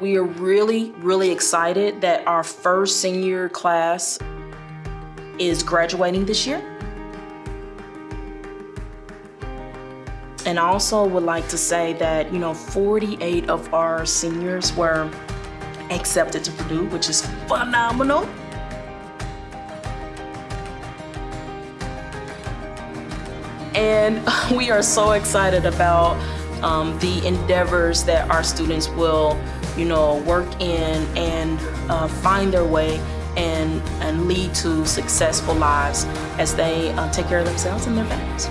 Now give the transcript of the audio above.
We are really, really excited that our first senior class is graduating this year. And also would like to say that, you know, 48 of our seniors were accepted to Purdue, which is phenomenal. And we are so excited about um, the endeavors that our students will, you know, work in and uh, find their way and, and lead to successful lives as they uh, take care of themselves and their families.